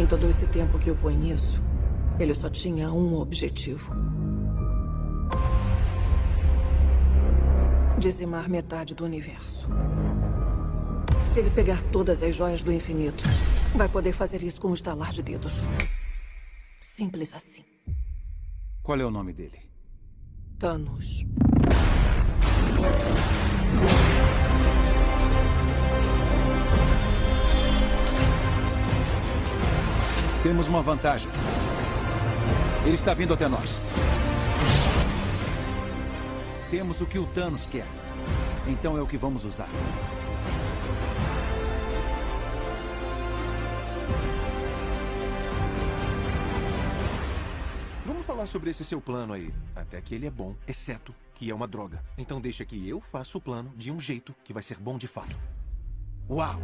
Em todo esse tempo que eu conheço, ele só tinha um objetivo: dizimar metade do universo. Se ele pegar todas as joias do infinito, vai poder fazer isso com um estalar de dedos. Simples assim. Qual é o nome dele? Thanos. Temos uma vantagem. Ele está vindo até nós. Temos o que o Thanos quer. Então é o que vamos usar. Vamos falar sobre esse seu plano aí. Até que ele é bom, exceto que é uma droga. Então deixa que eu faça o plano de um jeito que vai ser bom de fato. Uau!